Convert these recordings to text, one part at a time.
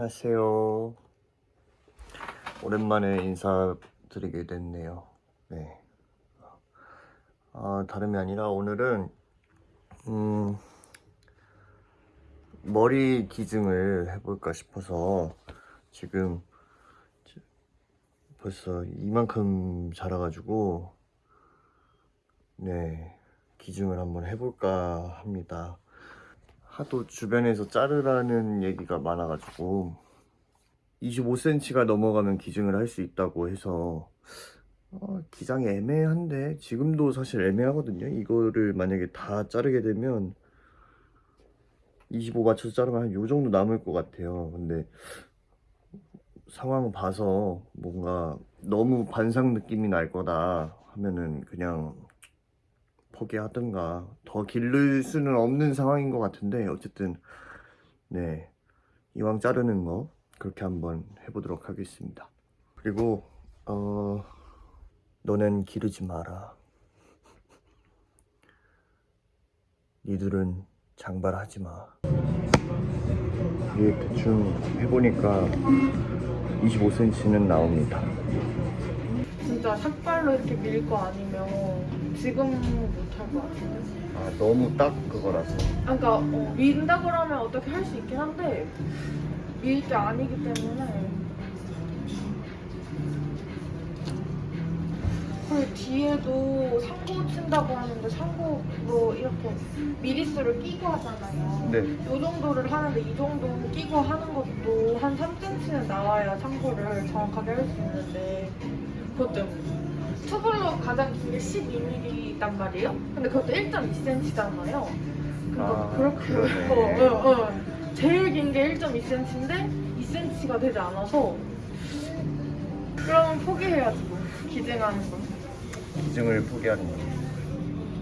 안녕하세요. 오랜만에 인사드리게 됐네요. 네. 아, 다름이 아니라 오늘은 음, 머리 기증을 해볼까 싶어서 지금 지- 벌써 이만큼 자라가지고 네 기증을 한번 해볼까 합니다. 하도 주변에서 자르라는 얘기가 많아가지고 25cm가 넘어가면 기증을 할 수 있다고 해서 어, 기장이 애매한데 지금도 사실 애매하거든요. 이거를 만약에 다 자르게 되면 25 맞춰서 자르면 한 요 정도 남을 것 같아요. 근데 상황 봐서 뭔가 너무 반상 느낌이 날 거다 하면은 그냥 포기하든가 더 기를 수는 없는 상황인 것 같은데 어쨌든 네 이왕 자르는 거 그렇게 한번 해보도록 하겠습니다. 그리고 어 너넨 기르지 마라. 니들은 장발하지 마. 이게 대충 해보니까 25cm는 나옵니다. 진짜 삭발로 이렇게 밀 거 아니면 지금 못할 것 같은데. 아 너무 딱 그거라서. 아, 그러니까 어, 민다 그러면 어떻게 할 수 있긴 한데 밀 게 아니기 때문에. 그리고 뒤에도 상고 친다고 하는데 상고로 이렇게 미리수를 끼고 하잖아요. 네. 이 정도를 하는데 이 정도 끼고 하는 것도 한 3cm는 나와야 상고를 정확하게 할 수 있는데 그것 때문에 투블로 가장 긴 게 12mm 있단 말이에요 근데 그것도 1.2cm잖아요 아, 그렇게. 어, 어, 어. 제일 긴 게 1.2cm인데 2cm가 되지 않아서 그러면 포기해야지 뭐 기증하는 거 기증을 포기하는 거.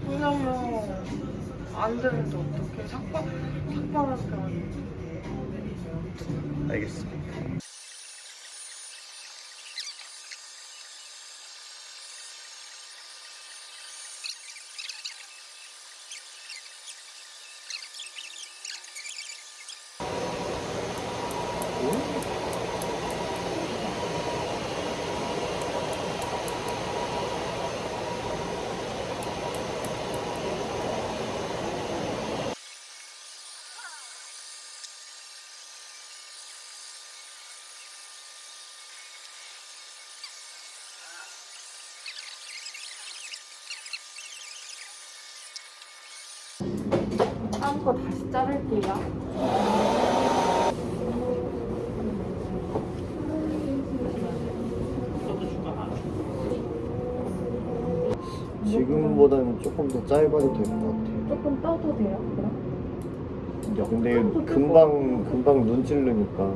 왜냐면 안 되는데 어떻게 삭발 삭발할 게 아니고 알겠습니다. 거 다시 자를게요. 지금보다는 조금 더 짧아도 될 것 같아요. 조금 떠도 돼요? 그럼? 야, 근데 금방 금방 눈 찌르니까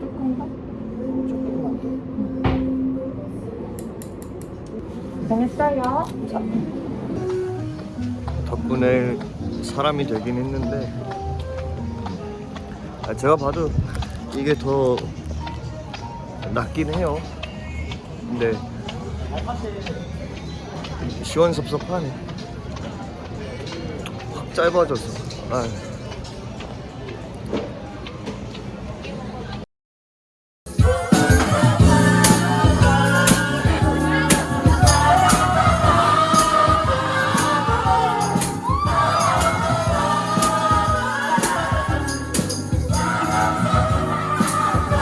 조금 더? 조금만 더. 고생했어요. 덕분에 사람이 되긴 했는데 아, 제가 봐도 이게 더 낫긴 해요. 근데 시원섭섭하네. 확 짧아져서. 아,